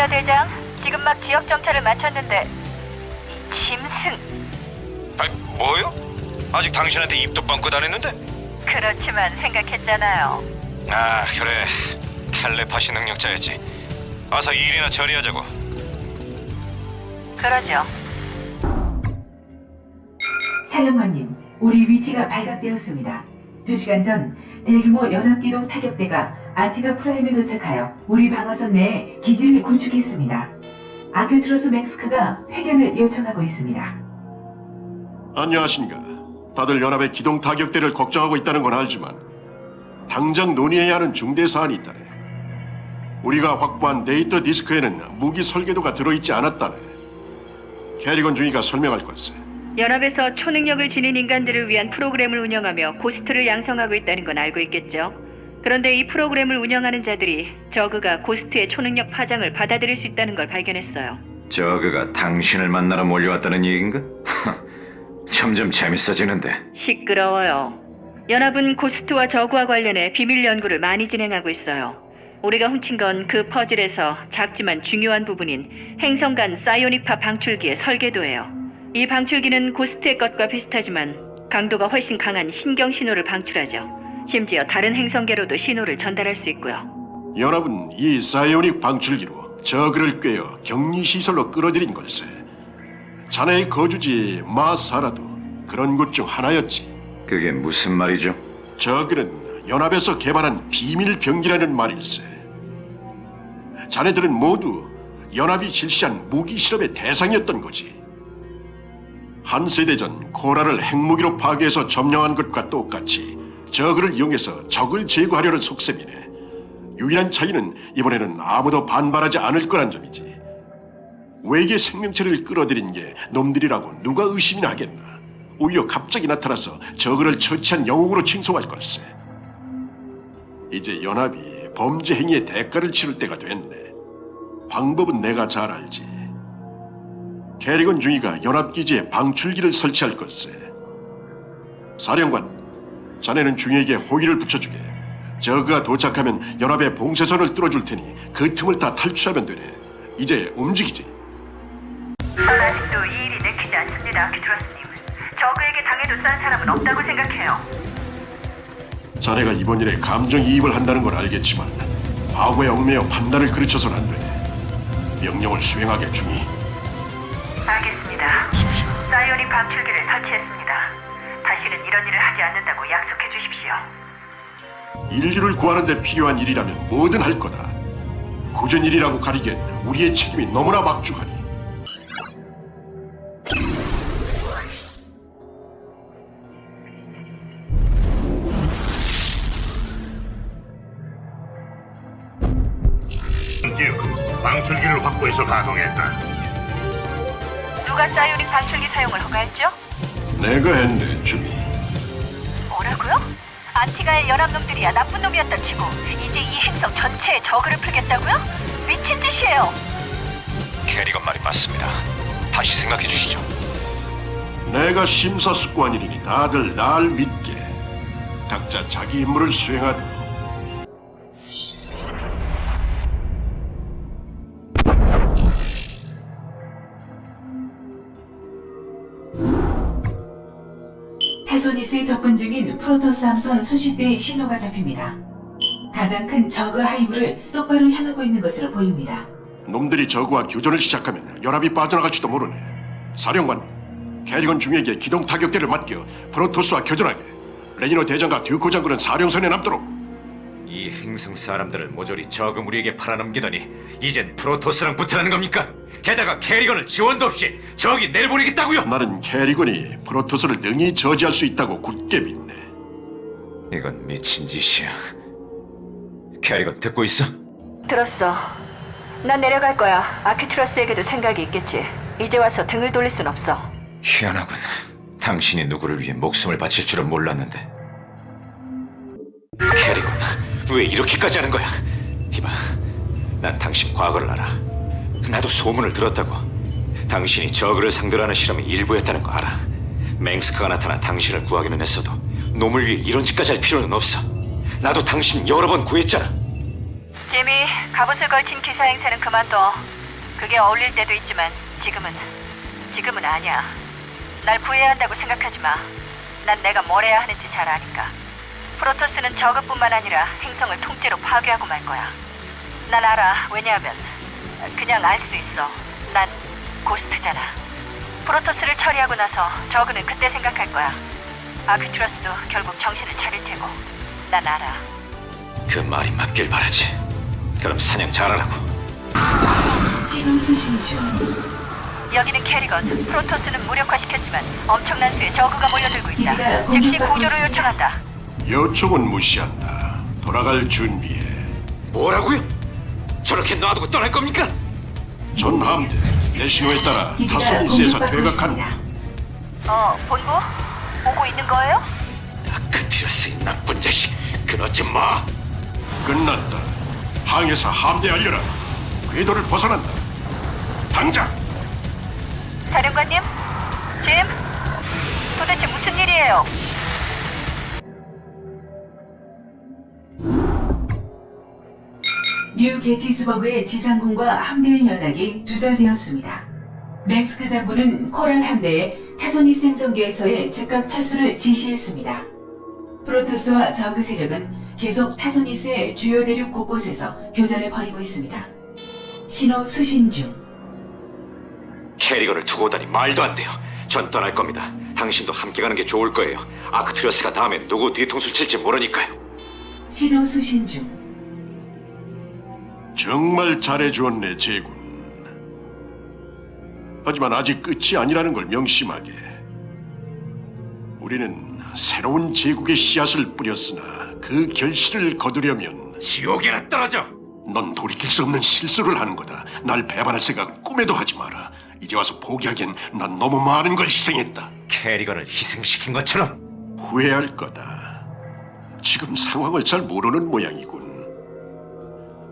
레이너 대장, 지금 막 지역 정찰을 마쳤는데 이 짐승 아, 뭐요? 아직 당신한테 입도 뻥끗 안 했는데? 그렇지만 생각했잖아요. 아, 그래. 텔레파시 능력자였지. 어서 일이나 처리하자고. 그러죠. 사령관님, 우리 위치가 발각되었습니다. 두 시간 전 대규모 연합기동 타격대가 아티가 프라임에 도착하여 우리 방어선 내에 기지를 구축했습니다. 아크튜러스 멩스크가 회견을 요청하고 있습니다. 안녕하십니까. 다들 연합의 기동 타격대를 걱정하고 있다는 건 알지만 당장 논의해야 하는 중대 사안이 있다네. 우리가 확보한 데이터 디스크에는 무기 설계도가 들어있지 않았다네. 케리건 중위가 설명할 걸세. 연합에서 초능력을 지닌 인간들을 위한 프로그램을 운영하며 고스트를 양성하고 있다는 건 알고 있겠죠. 그런데 이 프로그램을 운영하는 자들이 저그가 고스트의 초능력 파장을 받아들일 수 있다는 걸 발견했어요. 저그가 당신을 만나러 몰려왔다는 얘긴가? 점점 재밌어지는데 시끄러워요. 연합은 고스트와 저그와 관련해 비밀 연구를 많이 진행하고 있어요. 우리가 훔친 건 그 퍼즐에서 작지만 중요한 부분인 행성 간 사이오닉파 방출기의 설계도예요. 이 방출기는 고스트의 것과 비슷하지만 강도가 훨씬 강한 신경 신호를 방출하죠. 심지어 다른 행성계로도 신호를 전달할 수 있고요. 연합은 이 사이오닉 방출기로 저그를 꿰어 격리시설로 끌어들인 걸세. 자네의 거주지 마사라도 그런 곳 중 하나였지. 그게 무슨 말이죠? 저그는 연합에서 개발한 비밀 병기라는 말일세. 자네들은 모두 연합이 실시한 무기 실험의 대상이었던 거지. 한 세대 전 코라를 핵무기로 파괴해서 점령한 것과 똑같이 저그를 이용해서 적을 제거하려는 속셈이네. 유일한 차이는 이번에는 아무도 반발하지 않을 거란 점이지. 외계 생명체를 끌어들인 게 놈들이라고 누가 의심이나 하겠나. 오히려 갑자기 나타나서 저그를 처치한 영웅으로 칭송할 걸세. 이제 연합이 범죄 행위의 대가를 치를 때가 됐네. 방법은 내가 잘 알지. 캐리건 중위가 연합기지에 방출기를 설치할 걸세. 사령관, 자네는 중위에게 호의를 붙여주게. 저그가 도착하면 연합의 봉쇄선을 뚫어줄 테니 그 틈을 다 탈출하면 되네. 이제 움직이지. 아직도 이 일이 내키지 않습니다, 키트러스님. 저그에게 당해도 싼 사람은 없다고 생각해요. 자네가 이번 일에 감정이입을 한다는 걸 알겠지만 과거에 얽매여 판단을 그르쳐서는 안 되네. 명령을 수행하게 중이. 알겠습니다. 사이오닉 방출기를 설치했습니다. 다시는 이런 일을 하지 않는다고 약속해 주십시오. 인류를 구하는 데 필요한 일이라면 뭐든 할 거다. 굳은 일이라고 가리기엔 우리의 책임이 너무나 막중하니. 방출기를 확보해서 가동했다. 누가 사이오닉 방출기 사용을 허가했죠? 내가 했네, 중이. 뭐라고요? 안티가의 연합놈들이야 나쁜 놈이었다 치고 이제 이 행성 전체에 저그를 풀겠다고요? 미친 짓이에요. 캐리건 말이 맞습니다. 다시 생각해 주시죠. 내가 심사숙고한 일이니 다들 날 믿게. 각자 자기 임무를 수행하도 록. 테소니스에 접근 중인 프로토스 함선 수십 대의 신호가 잡힙니다. 가장 큰 저그 hive를 똑바로 향하고 있는 것으로 보입니다. 놈들이 저그와 교전을 시작하면 연합이 빠져나갈지도 모르네. 사령관, 케리건 중위에게 기동 타격대를 맡겨 프로토스와 교전하게. 레이너 대장과 듀크 장군은 사령선에 남도록. 이 행성 사람들을 모조리 저그 무리에게 팔아넘기더니 이젠 프로토스랑 붙으라는 겁니까? 게다가 케리건을 지원도 없이 저기 내려보내겠다고요? 나는 케리건이 프로토스를 능히 저지할 수 있다고 굳게 믿네. 이건 미친 짓이야. 캐리건 듣고 있어? 들었어. 난 내려갈 거야. 아큐트러스에게도 생각이 있겠지. 이제 와서 등을 돌릴 순 없어. 희한하군. 당신이 누구를 위해 목숨을 바칠 줄은 몰랐는데. 캐리건, 왜 이렇게까지 하는 거야? 이봐, 난 당신 과거를 알아. 나도 소문을 들었다고. 당신이 저그를 상대로 하는 실험이 일부였다는 거 알아. 맹스크가 나타나 당신을 구하기는 했어도 놈을 위해 이런 짓까지 할 필요는 없어. 나도 당신 여러 번 구했잖아. 제미, 갑옷을 걸친 기사 행세는 그만둬. 그게 어울릴 때도 있지만 지금은 지금은 아니야. 날 구해야 한다고 생각하지 마. 난 내가 뭘 해야 하는지 잘 아니까. 프로토스는 저그뿐만 아니라 행성을 통째로 파괴하고 말 거야. 난 알아. 왜냐하면 그냥 알 수 있어. 난 고스트잖아. 프로토스를 처리하고 나서 저그는 그때 생각할 거야. 아크투러스도 결국 정신을 차릴 테고. 난 알아. 그 말이 맞길 바라지. 그럼 사냥 잘하라고. 신호 수신 중. 여기는 캐리건. 프로토스는 무력화시켰지만 엄청난 수의 저그가 몰려들고 있다. 즉시 구조를. 요청한다. 요청은 무시한다. 돌아갈 준비해. 뭐라고요? 저렇게 놔두고 떠날 겁니까? 전 함대 내 신호에 따라 공격받고 퇴각한다. 어, 본부? 오고 있는 거예요? 아크티러스 이 나쁜 자식. 그러지 마. 끝났다. 항에서 함대 알려라. 궤도를 벗어난다. 당장! 사령관님? 짐? 도대체 무슨 일이에요? 뉴 게티즈버그의 지상군과 함대의 연락이 두절되었습니다. 멩스크 장군은 코랄 함대에 타소니스 행성계에서의 즉각 철수를 지시했습니다. 프로토스와 저그 세력은 계속 타소니스의 주요 대륙 곳곳에서 교전을 벌이고 있습니다. 신호 수신 중. 케리건을 두고 오다니 말도 안 돼요. 전 떠날 겁니다. 당신도 함께 가는 게 좋을 거예요. 아크튜러스가 다음에 누구 뒤통수 칠지 모르니까요. 신호 수신 중. 정말 잘해주었네, 제군. 하지만 아직 끝이 아니라는 걸 명심하게. 우리는 새로운 제국의 씨앗을 뿌렸으나 그 결실을 거두려면 지옥에나 떨어져. 넌 돌이킬 수 없는 실수를 하는 거다. 날 배반할 생각 꿈에도 하지 마라. 이제 와서 포기하기엔 난 너무 많은 걸 희생했다. 캐리건을 희생시킨 것처럼 후회할 거다. 지금 상황을 잘 모르는 모양이군.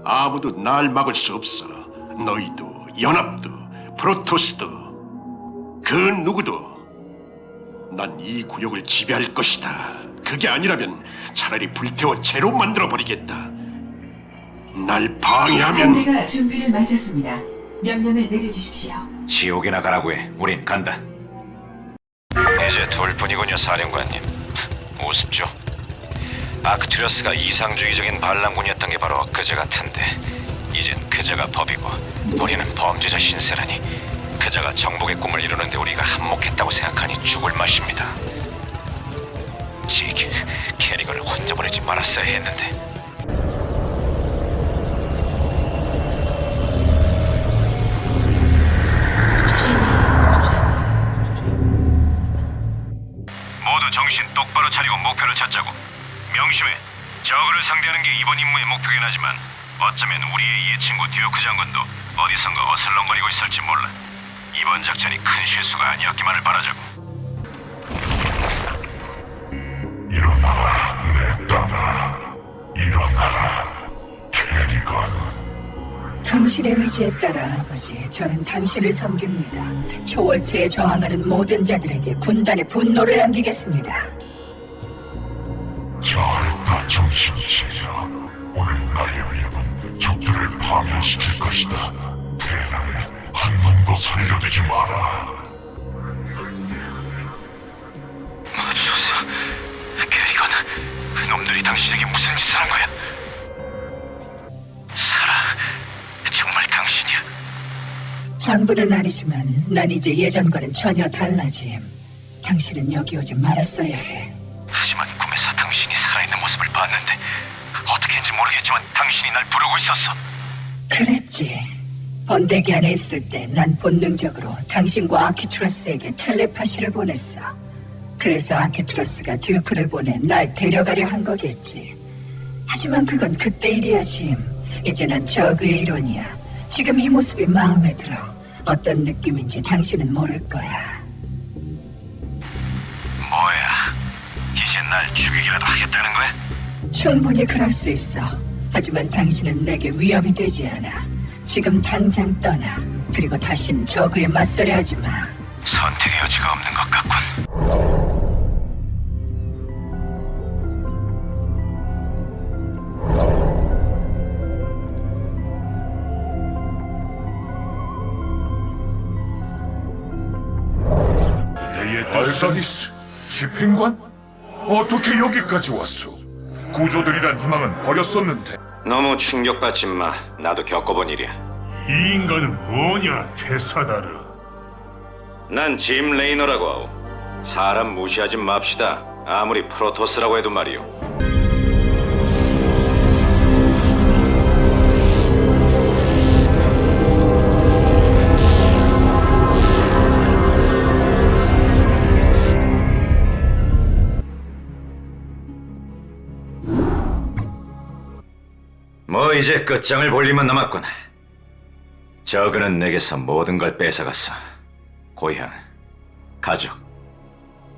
아무도 날 막을 수 없어. 너희도, 연합도, 프로토스도, 그 누구도. 난 이 구역을 지배할 것이다. 그게 아니라면 차라리 불태워 재로 만들어 버리겠다. 날 방해하면 함대가 준비를 마쳤습니다. 명령을 내려주십시오. 지옥에 나 가라고 해. 우린 간다. 이제 둘뿐이군요, 사령관님. 우습죠? 아크투리어스가 이상주의적인 반란군이었던 게 바로 그제 같은데. 이젠 그제가 법이고 우리는 범죄자 신세라니. 그자가 정복의 꿈을 이루는데 우리가 한몫했다고 생각하니 죽을 맛입니다. 지기 캐리건을 혼자 보내지 말았어야 했는데. 정신 똑바로 차리고 목표를 찾자고 명심해 저그를 상대하는 게 이번 임무의 목표긴 하지만 어쩌면 우리의 예친구 듀오크 장군도 어디선가 어슬렁거리고 있을지 몰라 이번 작전이 큰 실수가 아니었기만을 바라자고 일어나라, 내 딸아. 일어나라, 캐리건. 당신의 의지에 따라 아버지, 저는 당신을 섬깁니다. 초월체에 저항하는 모든 자들에게 군단의 분노를 남기겠습니다. 정신 차려. 오늘 나의 위협은 적들을 파멸시킬 것이다. 대나에 한 놈도 살려두지 마라. 맙소사 캐리건 놈들이 당신에게 무슨 짓을 한 거야 살아 정말 당신이야 전부는 아니지만 난 이제 예전과는 전혀 달라짐. 당신은 여기 오지 말았어야 해. 하지만 꿈에서 당신이 살아있는 모습을 봤는데 어떻게인지 모르겠지만 당신이 날 부르고 있었어. 그랬지. 번데기 안에 있을 때 난 본능적으로 당신과 아키투러스에게 텔레파시를 보냈어. 그래서 아키투러스가 듀크를 보내 날 데려가려 한 거겠지. 하지만 그건 그때 일이야, 짐. 이제 난 저그의 일원이야. 지금 이 모습이 마음에 들어. 어떤 느낌인지 당신은 모를 거야. 뭐야? 이제 날 죽이기라도 하겠다는 거야? 충분히 그럴 수 있어. 하지만 당신은 내게 위협이 되지 않아. 지금 당장 떠나. 그리고 다신 저그에 맞서려 하지 마. 선택의 여지가 없는 것 같군. 알다리스 집행관? 어떻게 여기까지 왔소? 구조되리란 희망은 버렸었는데 너무 충격받지 마. 나도 겪어본 일이야. 이 인간은 뭐냐, 태사다르? 난 짐 레이너라고 하오. 사람 무시하지 맙시다. 아무리 프로토스라고 해도 말이오. 이제 끝장을 볼 일만 남았군. 저그는 내게서 모든 걸 뺏어갔어. 고향, 가족,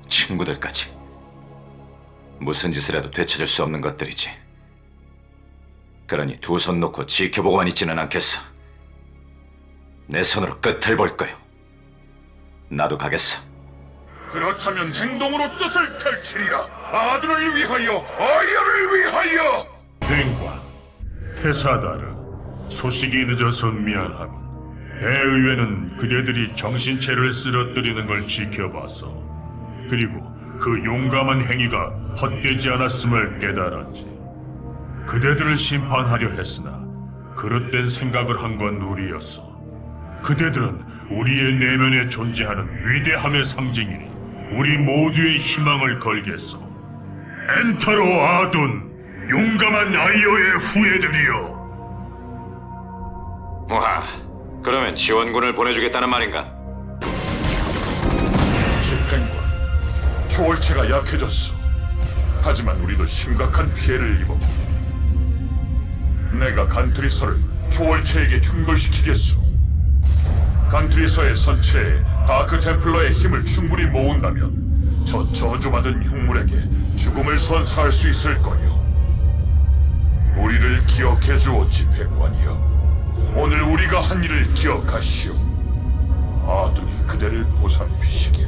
친구들까지. 무슨 짓을 해도 되찾을 수 없는 것들이지. 그러니 두 손 놓고 지켜보고만 있지는 않겠어. 내 손으로 끝을 볼 거요. 나도 가겠어. 그렇다면 행동으로 뜻을 펼치리라. 아들을 위하여, 아이를 위하여. 행관, 테사다르, 소식이 늦어서 미안하군. 대의회는 그대들이 정신체를 쓰러뜨리는 걸 지켜봐서 그리고 그 용감한 행위가 헛되지 않았음을 깨달았지. 그대들을 심판하려 했으나 그릇된 생각을 한 건 우리였어. 그대들은 우리의 내면에 존재하는 위대함의 상징이니 우리 모두의 희망을 걸겠어. 엔타로 아둔, 용감한 아이어의 후예들이여. 와, 그러면 지원군을 보내주겠다는 말인가? 집행관, 초월체가 약해졌어. 하지만 우리도 심각한 피해를 입었고. 내가 간트리서를 초월체에게 충돌시키겠소. 간트리서의 선체에 다크 템플러의 힘을 충분히 모은다면 저 저주받은 흉물에게 죽음을 선사할 수 있을 거요. 우리를 기억해 주오 집행관이여. 오늘 우리가 한 일을 기억하시오. 아둔이 그대를 보살피시길.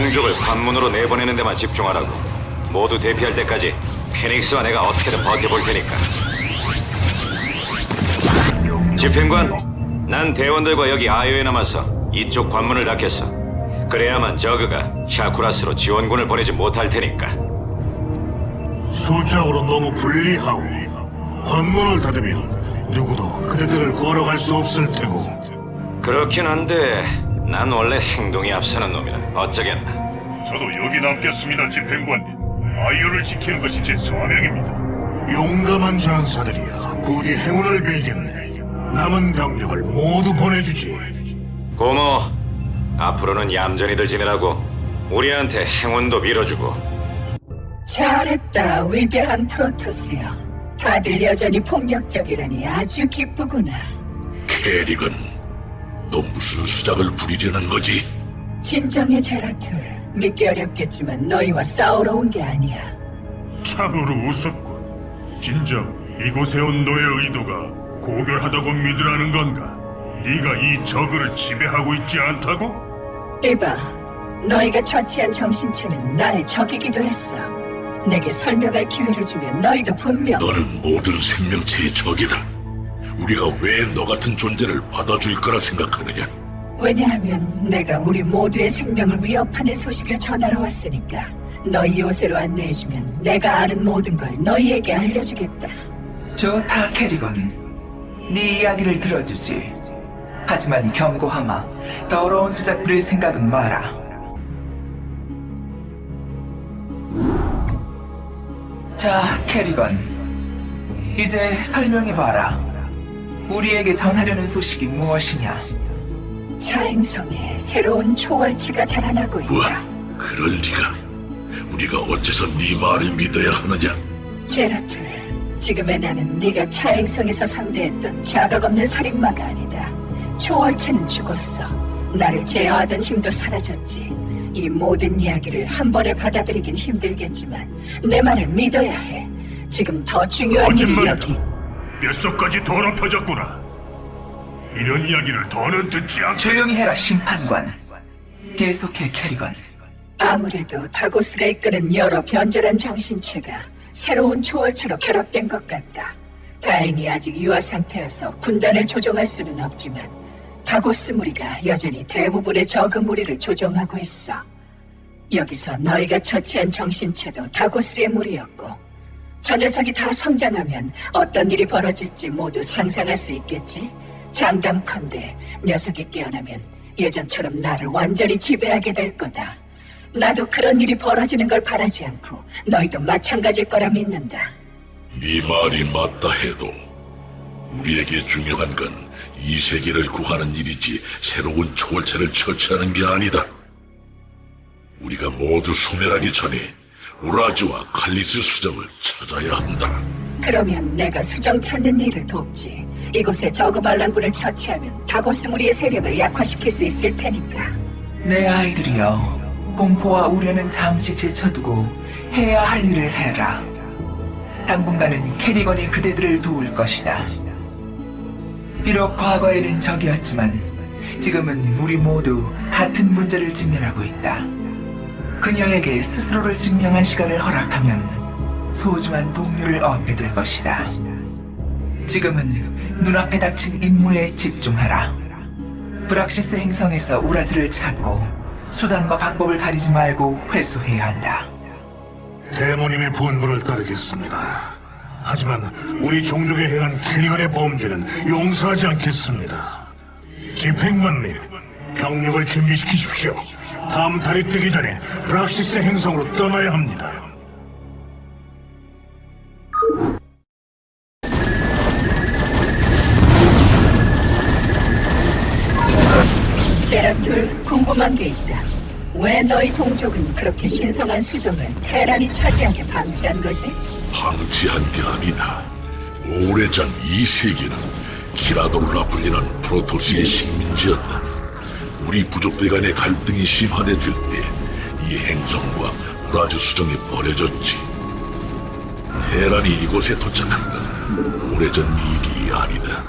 동족을 관문으로 내보내는 데만 집중하라고. 모두 대피할 때까지 페닉스와 내가 어떻게든 버텨볼 테니까. 집행관, 난 대원들과 여기 아이오에 남았어. 이쪽 관문을 닫겠어. 그래야만 저그가 샤쿠라스로 지원군을 보내지 못할 테니까. 수적으로 너무 불리하오. 관문을 닫으면 누구도 그대들을 걸어갈 수 없을 테고. 그렇긴 한데 난 원래 행동이 앞서는 놈이라 어쩌겠나. 저도 여기 남겠습니다, 집행관님. 아이유를 지키는 것이 제 사명입니다. 용감한 전사들이여 부디 행운을 빌겠네. 남은 병력을 모두 보내주지. 고모, 앞으로는 얌전히들 지내라고 우리한테 행운도 밀어주고 잘했다, 위대한 프로토스여. 다들 여전히 폭력적이라니 아주 기쁘구나. 캐릭은 너 무슨 수작을 부리려는 거지? 진정해, 제라툴. 믿기 어렵겠지만 너희와 싸우러 온 게 아니야. 참으로 우습군. 진정 이곳에 온 너의 의도가 고결하다고 믿으라는 건가? 네가 이 저그를 지배하고 있지 않다고? 이봐, 너희가 처치한 정신체는 나의 적이기도 했어. 내게 설명할 기회를 주면 너희도 분명 너는 모든 생명체의 적이다. 우리가 왜 너 같은 존재를 받아줄 거라 생각하느냐? 왜냐하면 내가 우리 모두의 생명을 위협하는 소식을 전하러 왔으니까 너희 요새로 안내해주면 내가 아는 모든 걸 너희에게 알려주겠다. 좋다, 캐리건. 네 이야기를 들어주지. 하지만 경고하마. 더러운 수작 부릴 생각은 마라. 자, 캐리건. 이제 설명해봐라. 우리에게 전하려는 소식이 무엇이냐? 차행성에 새로운 초월체가 자라나고 있다. 그럴 리가. 우리가 어째서 네 말을 믿어야 하느냐? 제라툴, 지금의 나는 네가 차행성에서 상대했던 자각 없는 살인마가 아니다. 초월체는 죽었어. 나를 제어하던 힘도 사라졌지. 이 모든 이야기를 한 번에 받아들이긴 힘들겠지만 내 말을 믿어야 해. 지금 더 중요한 일이. 여기. 뼛속까지 더럽혀졌구나. 이런 이야기를 더는 듣지 않게. 조용히 해라, 심판관. 계속해, 캐리건. 아무래도 다고스가 이끄는 여러 변절한 정신체가 새로운 초월체로 결합된 것 같다. 다행히 아직 유아 상태여서 군단을 조종할 수는 없지만 다고스 무리가 여전히 대부분의 저그 무리를 조종하고 있어. 여기서 너희가 처치한 정신체도 다고스의 무리였고 저 녀석이 다 성장하면 어떤 일이 벌어질지 모두 상상할 수 있겠지? 장담컨대 녀석이 깨어나면 예전처럼 나를 완전히 지배하게 될 거다. 나도 그런 일이 벌어지는 걸 바라지 않고 너희도 마찬가지일 거라 믿는다. 네 말이 맞다 해도 우리에게 중요한 건 이 세계를 구하는 일이지 새로운 초월체를 처치하는 게 아니다. 우리가 모두 소멸하기 전에 우라즈와 칼리스 수정을 찾아야 한다. 그러면 내가 수정 찾는 일을 돕지. 이곳에 저그 반란군을 처치하면 다고스 무리의 세력을 약화시킬 수 있을 테니까. 내 아이들이여, 공포와 우려는 잠시 제쳐두고 해야 할 일을 해라. 당분간은 캐리건이 그대들을 도울 것이다. 비록 과거에는 적이었지만 지금은 우리 모두 같은 문제를 직면하고 있다. 그녀에게 스스로를 증명한 시간을 허락하면 소중한 동료를 얻게 될 것이다. 지금은 눈앞에 닥친 임무에 집중하라. 브락시스 행성에서 우라즈를 찾고 수단과 방법을 가리지 말고 회수해야 한다. 대모님의 분부를 따르겠습니다. 하지만 우리 종족에 행한 캐리건의 범죄는 용서하지 않겠습니다. 집행관님, 병력을 준비시키십시오. 다음 달이 뜨기 전에 브락시스 행성으로 떠나야 합니다. 제라툴 궁금한 게 있다. 왜 너희 동족은 그렇게 신성한 수정을 테란이 차지하게 방치한 거지? 방치한 게 아니다. 오래전 이 세계는 키라도르라 불리는 프로토스의 식민지였다. 우리 부족들 간의 갈등이 심화됐을 때 이 행성과 우라즈 수정이 버려졌지. 테란이 이곳에 도착한 건 오래전 일이 아니다.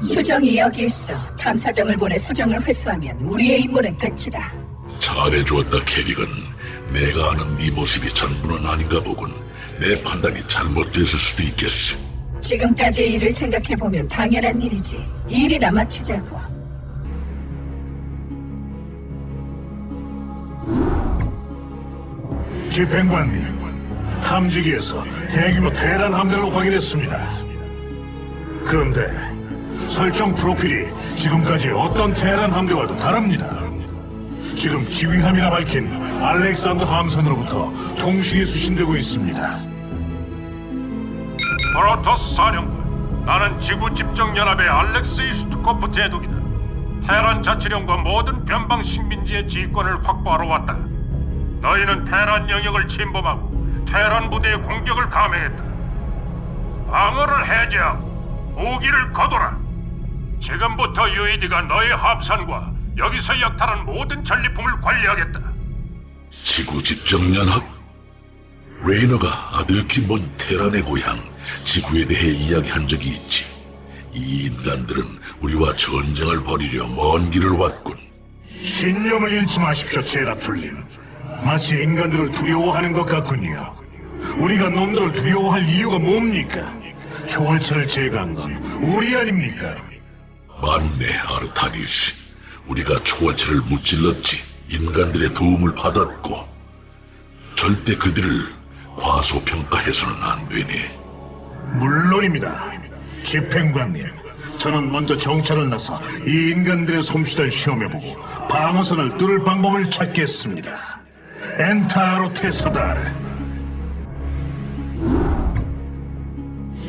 수정이 여기 있어. 탐사정을 보내 수정을 회수하면 우리의 임무는 끝이다. 잘해주었다, 캐릭은. 내가 아는 네 모습이 전부는 아닌가 보군. 내 판단이 잘못됐을 수도 있겠어. 지금까지의 일을 생각해보면 당연한 일이지. 일이나 마치자고. 집행관님, 탐지기에서 대규모 대란 함대를 확인했습니다. 그런데 설정 프로필이 지금까지 어떤 대란 함대와도 다릅니다. 지금 지휘함이라 밝힌 알렉산더 함선으로부터 통신이 수신되고 있습니다. 프로토스 사령관, 나는 지구 집정 연합의 알렉스 이스트코프 제독이다. 테란 자치령과 모든 변방 식민지의 지휘권을 확보하러 왔다. 너희는 테란 영역을 침범하고 테란 부대의 공격을 감행했다. 방어를 해제하고 무기를 거둬라. 지금부터 유이디가 너희 합산과 여기서 약탈한 모든 전리품을 관리하겠다. 지구 집정연합? 레이너가 아득히 먼 테란의 고향 지구에 대해 이야기한 적이 있지. 이 인간들은 우리와 전쟁을 벌이려 먼 길을 왔군. 신념을 잃지 마십시오, 제라툴님. 마치 인간들을 두려워하는 것 같군요. 우리가 놈들을 두려워할 이유가 뭡니까? 초월체를 제거한 건 우리 아닙니까? 맞네, 아르타니스. 우리가 초월체를 무찔렀지. 인간들의 도움을 받았고. 절대 그들을 과소평가해서는 안 되네. 물론입니다. 집행관님, 저는 먼저 정찰을 나서 이 인간들의 솜씨를 시험해보고 방어선을 뚫을 방법을 찾겠습니다. 엔타로 테스다르.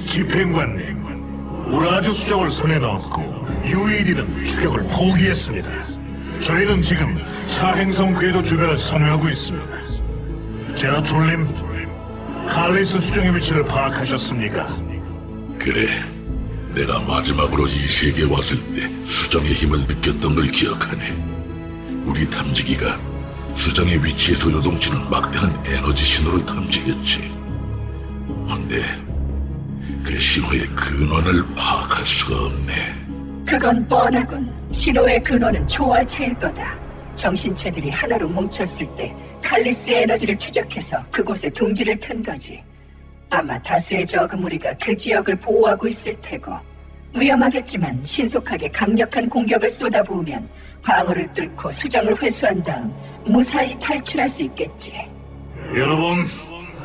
집행관님, 우라주 수정을 손에 넣었고 UED는 추격을 포기했습니다. 저희는 지금 차행성 궤도 주변을 선회하고 있습니다. 제라툴님, 칼리스 수정의 위치를 파악하셨습니까? 그래. 내가 마지막으로 이 세계에 왔을 때 수정의 힘을 느꼈던 걸 기억하네. 우리 탐지기가 수정의 위치에서 요동치는 막대한 에너지 신호를 탐지했지. 헌데 그 신호의 근원을 파악할 수가 없네. 그건 뻔하군. 신호의 근원은 초월체일 거다. 정신체들이 하나로 뭉쳤을 때 칼리스의 에너지를 추적해서 그곳에 둥지를 튼 거지. 아마 다수의 저그 무리가 그 지역을 보호하고 있을 테고 위험하겠지만 신속하게 강력한 공격을 쏟아부으면 방어를 뚫고 수정을 회수한 다음 무사히 탈출할 수 있겠지. 여러분,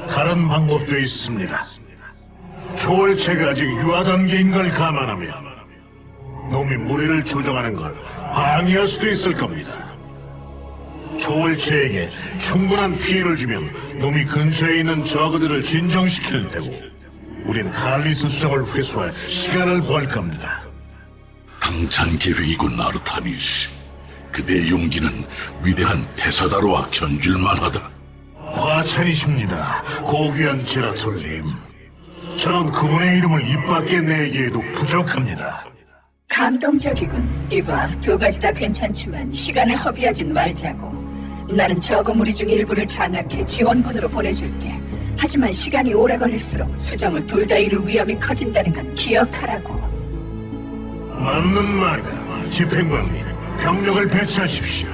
다른 방법도 있습니다. 초월체가 아직 유아 단계인 걸 감안하면 놈이 무리를 조종하는 걸 방해할 수도 있을 겁니다. 초월체에게 충분한 피해를 주면 놈이 근처에 있는 저그들을 진정시킬 테고 우린 칼리스 수정을 회수할 시간을 벌 겁니다. 당찬 계획이군 아르타니스. 그대의 용기는 위대한 테사다로와 견줄만하다. 과찬이십니다, 고귀한 제라톨님. 저는 그분의 이름을 입 밖에 내기에도 부족합니다. 감동적이군. 이봐, 두 가지 다 괜찮지만 시간을 허비하진 말자고. 나는 저거 무리 중 일부를 장악해 지원군으로 보내줄게. 하지만 시간이 오래 걸릴수록 수정을 둘다 이룰 위험이 커진다는 건 기억하라고. 맞는 말이다. 집행관님, 병력을 배치하십시오.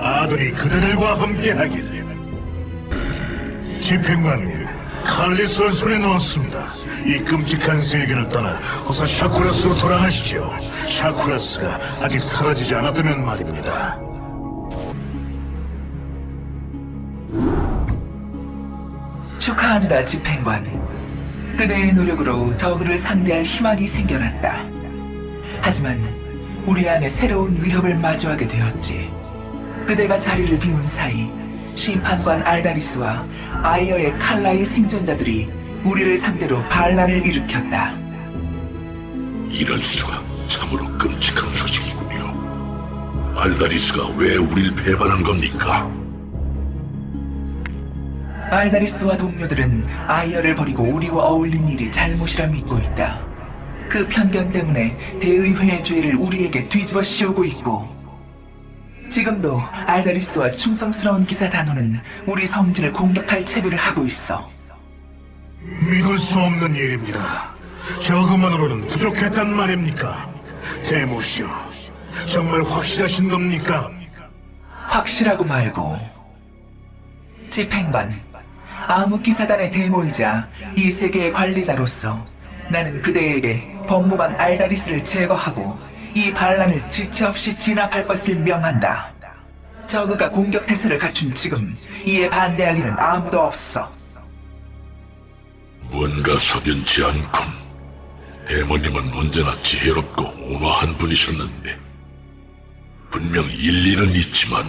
아들이 그대들과 함께하길. 집행관님, 칼리스를 손에 넣었습니다. 이 끔찍한 세계를 떠나 어서 샤쿠라스로 돌아가시죠. 샤쿠라스가 아직 사라지지 않았다면 말입니다. 축하한다, 집행관. 그대의 노력으로 저그를 상대할 희망이 생겨났다. 하지만 우리 안에 새로운 위협을 마주하게 되었지. 그대가 자리를 비운 사이 심판관 알다리스와 아이어의 칼라의 생존자들이 우리를 상대로 반란을 일으켰다. 이럴 수가 참으로 끔찍한 소식이군요. 알다리스가 왜 우릴 배반한 겁니까? 알다리스와 동료들은 아이어를 버리고 우리와 어울린 일이 잘못이라 믿고 있다. 그 편견 때문에 대의회의 죄를 우리에게 뒤집어 씌우고 있고 지금도 알다리스와 충성스러운 기사 단호는 우리 성진을 공격할 채비를 하고 있어. 믿을 수 없는 일입니다. 저그만으로는 부족했단 말입니까? 대모시오, 정말 확실하신 겁니까? 확실하고 말고 집행관 암흑기사단의 대모이자 이 세계의 관리자로서 나는 그대에게 법무관 알다리스를 제거하고 이 반란을 지체 없이 진압할 것을 명한다. 저그가 공격 태세를 갖춘 지금 이에 반대할 일은 아무도 없어. 뭔가 석연치 않군. 대모님은 언제나 지혜롭고 온화한 분이셨는데 분명 일리는 있지만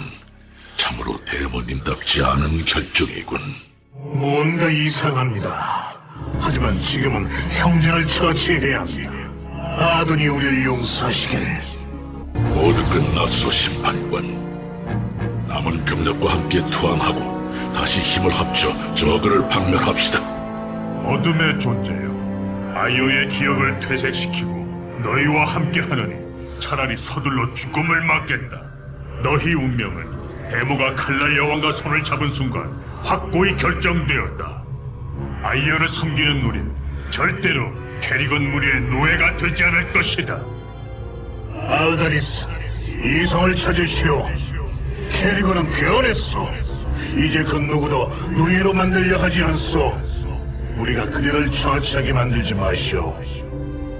참으로 대모님답지 않은 결정이군. 뭔가 이상합니다. 하지만 지금은 형제를 처치해야 합니다. 아둔이 우리를 용서하시길. 모두 끝났소 심판관. 남은 병력과 함께 투항하고 다시 힘을 합쳐 저그를 박멸합시다. 어둠의 존재요. 아이오의 기억을 퇴색시키고 너희와 함께하느니 차라리 서둘러 죽음을 맞겠다. 너희 운명은 데모가 칼날 여왕과 손을 잡은 순간 확고히 결정되었다. 아이오를 섬기는 우린 절대로 캐리건 무리의 노예가 되지 않을 것이다. 알다리스, 이성을 찾으시오. 캐리건은 변했소. 이제 그 누구도 노예로 만들려 하지 않소. 우리가 그대를 처치하게 만들지 마시오.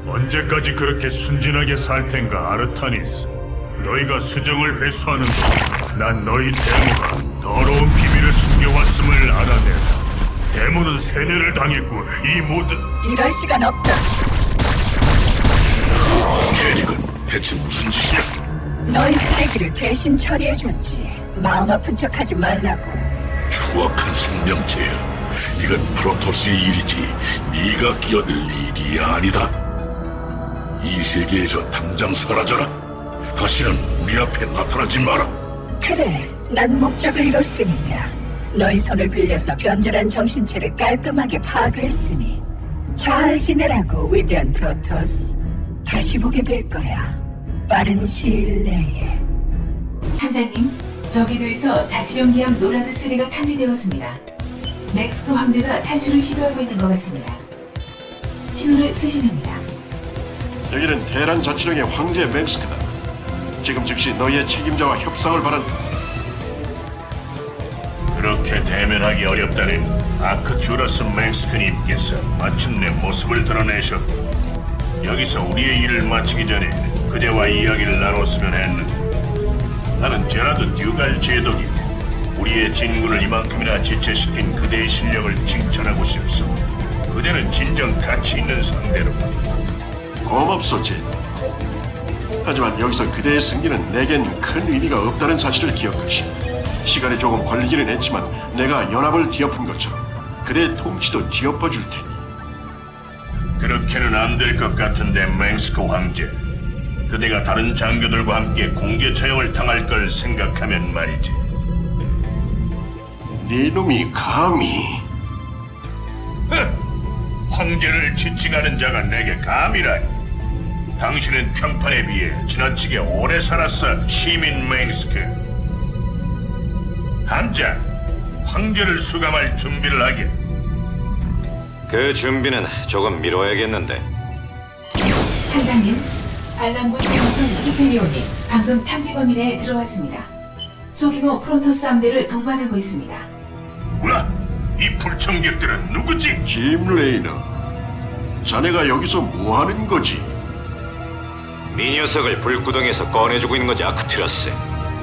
언제까지 그렇게 순진하게 살 텐가, 아르타니스? 너희가 수정을 회수하는 동안 난 너희 데모가 더러운 비 밀을 숨겨왔음을 알아내라. 데모는 세뇌를 당했고 이 모든 이럴 시간 없다. 캐릭은 대체 무슨 짓이야? 너희 쓰레기를 대신 처리해줬지. 마음 아픈 척하지 말라고. 추악한 생명체야. 이건 프로토스의 일이지 네가 끼어들 일이 아니다. 이 세계에서 당장 사라져라. 다시는 우리 앞에 나타나지 마라. 그래, 난 목적을 이뤘으니까. 너희 손을 빌려서 변절한 정신체를 깔끔하게 파괴했으니 잘 지내라고 위대한 프로토스. 다시 보게 될 거야. 빠른 시일 내에. 함장님, 저궤도에서 자치령 기함 노라드 3가 탐지되었습니다. 멩스크 황제가 탈출을 시도하고 있는 것 같습니다. 신호를 수신합니다. 여기는 테란 자치령의 황제 멩스크다. 지금 즉시 너희의 책임자와 협상을 바란다. 그렇게 대면하기 어렵다는 아크튜러스 맹스크님께서 마침내 모습을 드러내셨고 여기서 우리의 일을 마치기 전에 그대와 이야기를 나눴으면 했는데 나는 제라드 듀갈 제독이고 우리의 진군을 이만큼이나 지체시킨 그대의 실력을 칭찬하고 싶소 그대는 진정 가치 있는 상대로 고맙소, 제드. 하지만 여기서 그대의 승리는 내겐 큰 의미가 없다는 사실을 기억하시오. 시간이 조금 걸리기는 했지만 내가 연합을 뒤엎은 것처럼 그대의 통치도 뒤엎어 줄 테니. 그렇게는 안 될 것 같은데 맹스크 황제. 그대가 다른 장교들과 함께 공개 처형을 당할 걸 생각하면 말이지. 네 놈이 감히. 흥! 황제를 지칭하는 자가 내게 감이라니. 당신은 평판에 비해 지나치게 오래 살았어 시민 맹스크 함장 황제를 수감할 준비를 하게 그 준비는 조금 미뤄야겠는데. 함장님, 반란군 정son 히페리온이 방금 탐지 범위 내에 들어왔습니다. 소규모 프로토스 함대를 동반하고 있습니다. 와, 이 불청객들은 누구지? 짐 레이너. 자네가 여기서 뭐 하는 거지? 네 녀석을 불구덩이에서 꺼내주고 있는 거지 아크튜러스.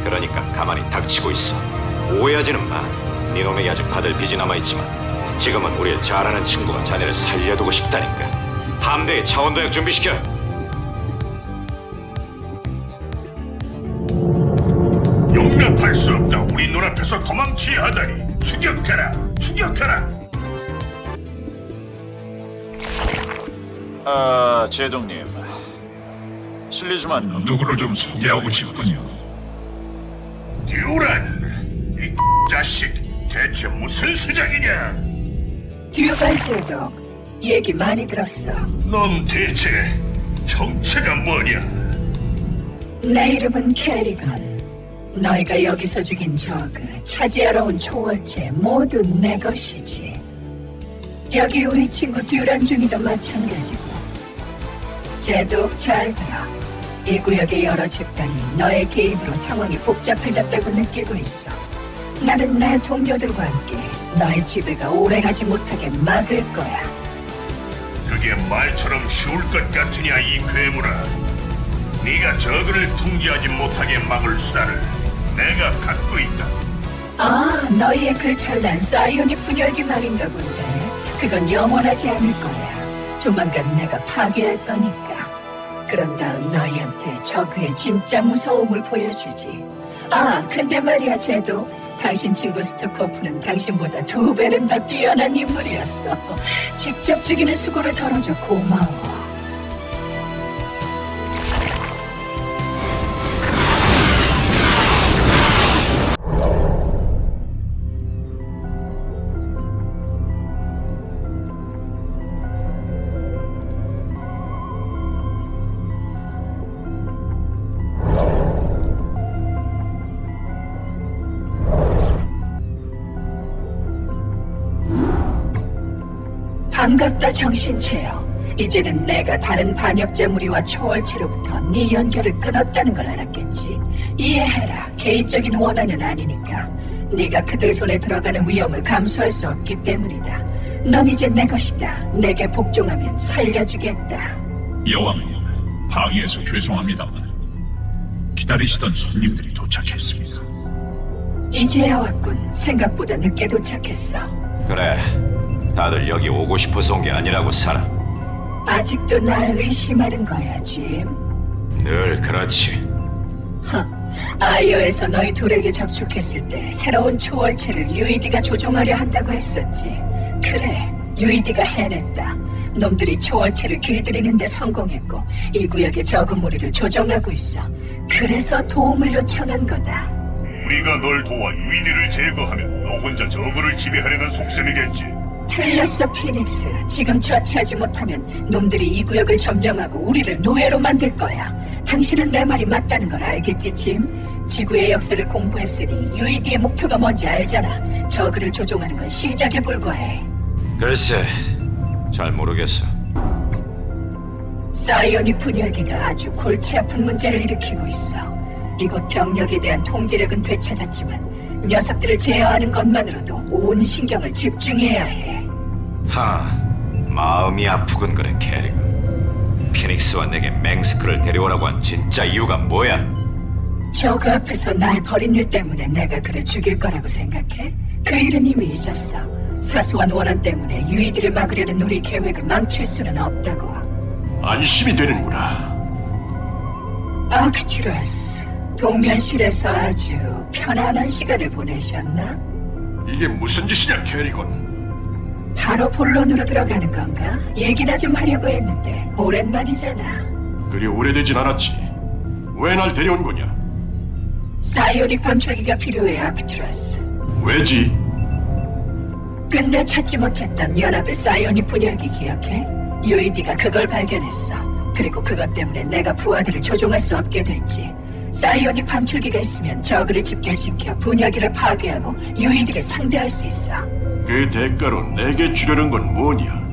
그러니까 가만히 닥치고 있어. 오해하지는 마. 네 놈에게 아직 받을 빚이 남아있지만 지금은 우리를 잘 아는 친구가 자네를 살려두고 싶다니까. 함대에 차원도약 준비시켜. 용납할 수 없다. 우리 눈앞에서 도망치야 하다니. 추격하라, 추격하라. 아, 제동님. 실례지만 누구를 좀 소개하고 싶군요. 듀란, 이 자식, 대체 무슨 수작이냐? 듀발 제독, 얘기 많이 들었어. 넌 대체 정체가 뭐냐? 내 이름은 캐리건. 너희가 여기서 죽인 저그, 차지하러 온 초월체 모두 내 것이지. 여기 우리 친구 듀란 중이도 마찬가지고. 제독 잘 들어. 이 구역의 여러 집단이 너의 개입으로 상황이 복잡해졌다고 느끼고 있어. 나는 내 동료들과 함께 너의 지배가 오래가지 못하게 막을 거야. 그게 말처럼 쉬울 것 같으냐 이 괴물아. 네가 저그를 통제하지 못하게 막을 수단을 내가 갖고 있다. 아, 너희의 그 잘난 사이오닉 분열기 말인가 본데. 그건 영원하지 않을 거야. 조만간 내가 파괴할 거니까. 그런 다음 너희한테 저그의 진짜 무서움을 보여주지. 아, 근데 말이야, 쟤도. 당신 친구 스투코프는 당신보다 두 배는 더 뛰어난 인물이었어. 직접 죽이는 수고를 덜어줘 고마워. 반갑다 정신체요. 이제는 내가 다른 반역자 무리와 초월체로부터 네 연결을 끊었다는 걸 알았겠지. 이해해라. 개인적인 원한은 아니니까. 네가 그들 손에 들어가는 위험을 감수할 수 없기 때문이다. 넌 이제 내 것이다. 내게 복종하면 살려주겠다. 여왕님, 방해해서 죄송합니다만 기다리시던 손님들이 도착했습니다. 이제야 왔군. 생각보다 늦게 도착했어. 그래. 다들 여기 오고 싶어서 온 게 아니라고 살아. 아직도 날 의심하는 거야, 짐. 늘 그렇지. 허, 아이어에서 너희 둘에게 접촉했을 때 새로운 초월체를 UED가 조종하려 한다고 했었지. 그래, UED가 해냈다. 놈들이 초월체를 길들이는데 성공했고 이 구역의 적은 무리를 조종하고 있어. 그래서 도움을 요청한 거다. 우리가 널 도와 유인이를 제거하면 너 혼자 저그를 지배하려는 속셈이겠지. 틀렸어, 피닉스. 지금 처치하지 못하면 놈들이 이 구역을 점령하고 우리를 노예로 만들 거야. 당신은 내 말이 맞다는 걸 알겠지, 짐? 지구의 역사를 공부했으니 UED의 목표가 뭔지 알잖아. 저그를 조종하는 건 시작에 불과해. 글쎄, 잘 모르겠어. 사이오닉 분열기가 아주 골치 아픈 문제를 일으키고 있어. 이곳 병력에 대한 통제력은 되찾았지만 녀석들을 제어하는 것만으로도 온 신경을 집중해야 해. 하, 마음이 아프군 그래, 캐리건. 피닉스와 내게 맹스크를 데려오라고 한 진짜 이유가 뭐야? 저그 앞에서 날 버린 일 때문에 내가 그를 죽일 거라고 생각해? 그 일은 이미 잊었어. 사소한 원한 때문에 유이들을 막으려는 우리 계획을 망칠 수는 없다고. 안심이 되는구나. 아크튜러스, 동면실에서 아주 편안한 시간을 보내셨나? 이게 무슨 짓이냐, 캐리건. 바로 본론으로 들어가는 건가? 얘기나 좀 하려고 했는데 오랜만이잖아. 그리 오래되진 않았지. 왜 날 데려온 거냐? 사이오닉 방출기가 필요해, 아크투러스. 왜지? 근데 찾지 못했던 연합의 사이오닉 분열기 기억해? UED가 그걸 발견했어. 그리고 그것 때문에 내가 부하들을 조종할 수 없게 됐지. 사이오닉 방출기가 있으면 저그를 집결시켜 분열기를 파괴하고 UED를 상대할 수 있어. 그 대가로 내게 주려는 건 뭐냐?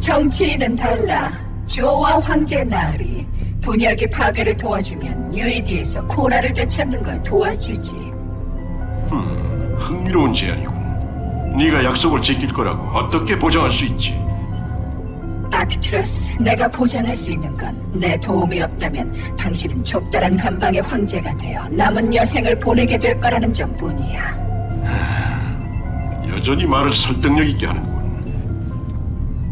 정치인은 달라. 조와 황제 나으리. 분열기 파괴를 도와주면 UED에서 코라를 되찾는 걸 도와주지. 흠, 흥미로운 제안이군. 네가 약속을 지킬 거라고 어떻게 보장할 수 있지? 아크투러스, 내가 보장할 수 있는 건 내 도움이 없다면 당신은 좁다란 감방의 황제가 되어 남은 여생을 보내게 될 거라는 점뿐이야. 여전히 말을 설득력 있게 하는군.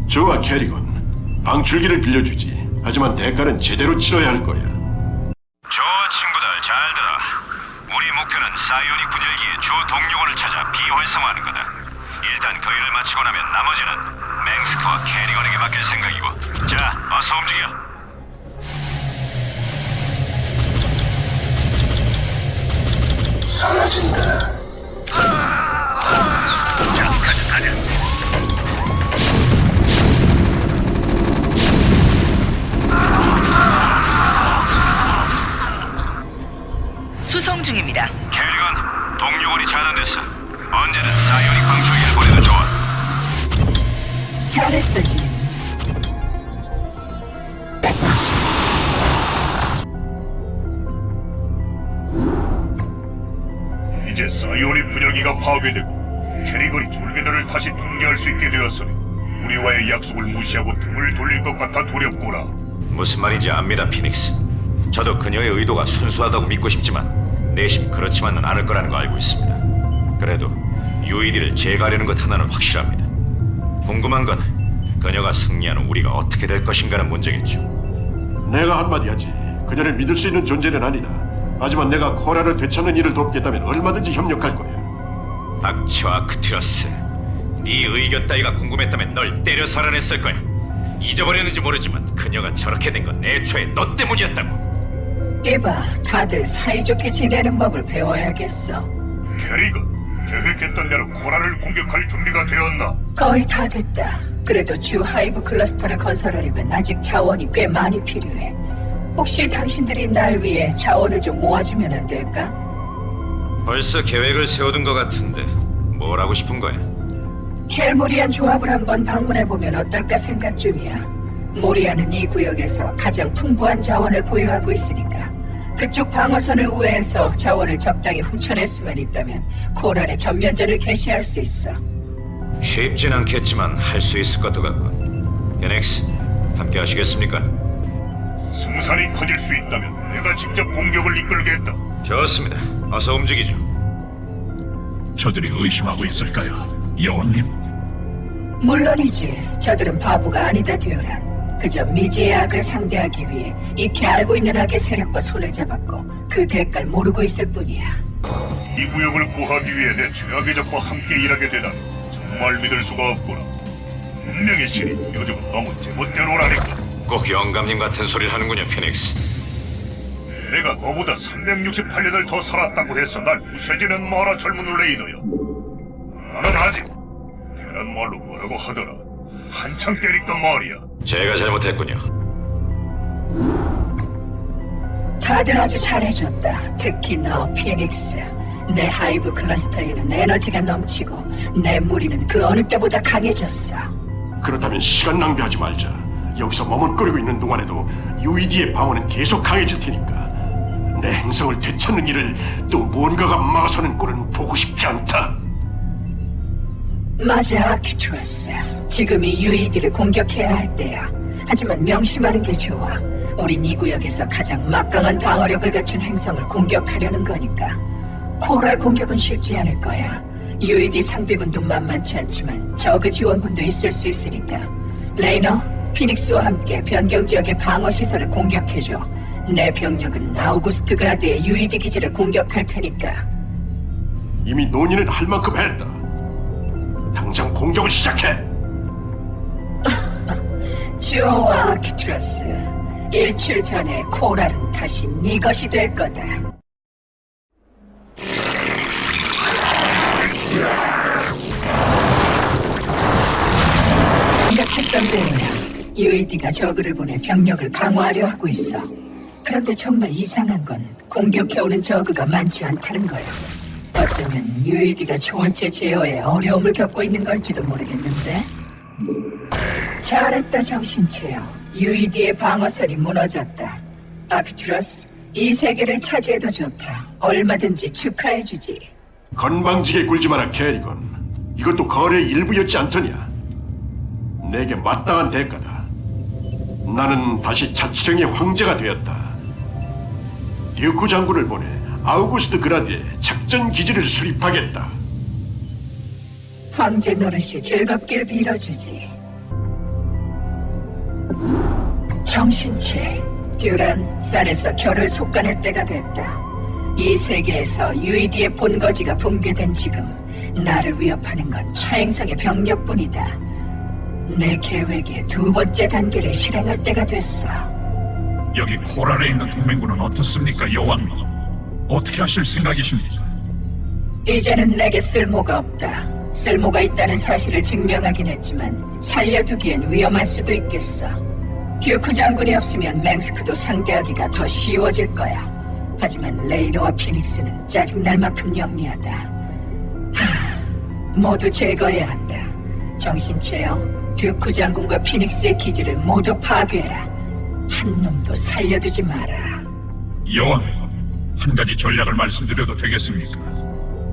좋아, 캐리건. 방출기를 빌려주지. 하지만 대가는 제대로 치러야 할 거야. 좋아, 친구들, 잘 들어. 우리 목표는 사이오닉 분열기의 주 동력원을 찾아 비활성화하는 거다. 일단 그 일을 마치고 나면 나머지는 맹스크와 캐리건에게 맡길 생각이고. 자, 어서 움직여. 수송 중입니다. 캐리건, 동력원이 차단됐어. 언제든 사이오닉 방출기를 보내도 좋아. 잘했어, 지 이제 사이오닉 분열기가 파괴되고 캐리건이 졸개들을 다시 통제할 수 있게 되었으니 우리와의 약속을 무시하고 등을 돌릴 것 같아 두렵구나. 무슨 말인지 압니다, 피닉스. 저도 그녀의 의도가 순수하다고 믿고 싶지만 내심 그렇지만은 않을 거라는 거 알고 있습니다. 그래도 UED를 제거하려는 것 하나는 확실합니다. 궁금한 건 그녀가 승리하는 우리가 어떻게 될 것인가는 문제겠죠. 내가 한마디 하지. 그녀를 믿을 수 있는 존재는 아니다. 하지만 내가 코라를 되찾는 일을 돕겠다면 얼마든지 협력할 거야. 닥쳐 아크튜러스. 네 의견 따위가 궁금했다면 널 때려 살아냈을 거야. 잊어버렸는지 모르지만 그녀가 저렇게 된 건 애초에 너 때문이었다고. 이봐, 다들 사이좋게 지내는 법을 배워야겠어. 케리건, 계획했던 대로 코랄을 공격할 준비가 되었나? 거의 다 됐다. 그래도 주 hive cluster를 건설하려면 아직 자원이 꽤 많이 필요해. 혹시 당신들이 날 위해 자원을 좀 모아주면 안 될까? 벌써 계획을 세워둔 것 같은데 뭘 하고 싶은 거야? 켈모리안 조합을 한번 방문해보면 어떨까 생각 중이야. 모리아는 이 구역에서 가장 풍부한 자원을 보유하고 있으니까 그쪽 방어선을 우회해서 자원을 적당히 훔쳐낼 수만 있다면 코랄의 전면전을 개시할 수 있어. 쉽진 않겠지만 할 수 있을 것도 같군. 베넥스, 함께 하시겠습니까? 승산이 커질 수 있다면 내가 직접 공격을 이끌겠다. 좋습니다. 어서 움직이죠. 저들이 의심하고 있을까요? 여왕님, 물론이지. 저들은 바보가 아니다, 듀란. 그저 미지의 악을 상대하기 위해 익히 알고 있는 악의 세력과 손을 잡았고 그 대가를 모르고 있을 뿐이야. 이 구역을 구하기 위해 내 최악의 적과 함께 일하게 되다니 정말 믿을 수가 없구나. 분명히 신이 요즘은 너무 제멋대로라니까. 꼭 영감님 같은 소리를 하는군요, 피닉스. 내가 너보다 368년을 더 살았다고 해서 날 무시하지는 마라 젊은 레이너여. 나는 아직 테란 말로 뭐라고 하더라. 한창 때란 말이야. 제가 잘못했군요. 다들 아주 잘해줬다. 특히 너, 피닉스. 내 hive cluster에는 에너지가 넘치고 내 무리는 그 어느 때보다 강해졌어. 그렇다면 시간 낭비하지 말자. 여기서 머뭇거리고 있는 동안에도 UED의 방어는 계속 강해질 테니까. 내 행성을 되찾는 일을 또 무언가가 막아서는 꼴은 보고 싶지 않다. 맞아, 아키투어스. 지금이 UED를 공격해야 할 때야. 하지만 명심하는 게 좋아. 우린 이 구역에서 가장 막강한 방어력을 갖춘 행성을 공격하려는 거니까. 코랄 공격은 쉽지 않을 거야. UED 상비군도 만만치 않지만 저그 지원군도 있을 수 있으니까. 레이너, 피닉스와 함께 변경 지역의 방어 시설을 공격해줘. 내 병력은 아우구스트 그라드의 UED 기지를 공격할 테니까. 이미 논의는 할 만큼 했다. 당장 공격을 시작해. 좋아, 아크튜러스. 일주일 전에 코랄은 다시 네 것이 될 거다. 생각했던 대로야. UAD가 저그를 보내 병력을 강화하려 하고 있어. 그런데 정말 이상한 건 공격해오는 저그가 많지 않다는 거야. 어쩌면 UAD가 초월체 제어에 어려움을 겪고 있는 걸지도 모르겠는데. 잘했다 정신체요. UED의 방어선이 무너졌다. 아크투러스, 이 세계를 차지해도 좋다. 얼마든지 축하해주지. 건방지게 굴지 마라 캐리건. 이것도 거래의 일부였지 않더냐. 내게 마땅한 대가다. 나는 다시 자치령의 황제가 되었다. 듀크 장군을 보내 아우구스트 그라드에 작전 기지를 수립하겠다. 황제 노릇이 즐겁길 빌어주지. 정신체, 듀란, 쌀에서 결을 속가낼 때가 됐다. 이 세계에서 UED의 본거지가 붕괴된 지금 나를 위협하는 건 차행성의 병력뿐이다. 내 계획의 두 번째 단계를 실행할 때가 됐어. 여기 코랄에 있는 동맹군은 어떻습니까, 여왕님? 어떻게 하실 생각이십니까? 이제는 내게 쓸모가 없다. 쓸모가 있다는 사실을 증명하긴 했지만 살려두기엔 위험할 수도 있겠어. 듀크 장군이 없으면 맹스크도 상대하기가 더 쉬워질 거야. 하지만 레이노와 피닉스는 짜증날 만큼 영리하다. 하, 모두 제거해야 한다. 정신체여, 듀크 장군과 피닉스의 기지를 모두 파괴해라. 한 놈도 살려두지 마라. 여왕님, 한 가지 전략을 말씀드려도 되겠습니까?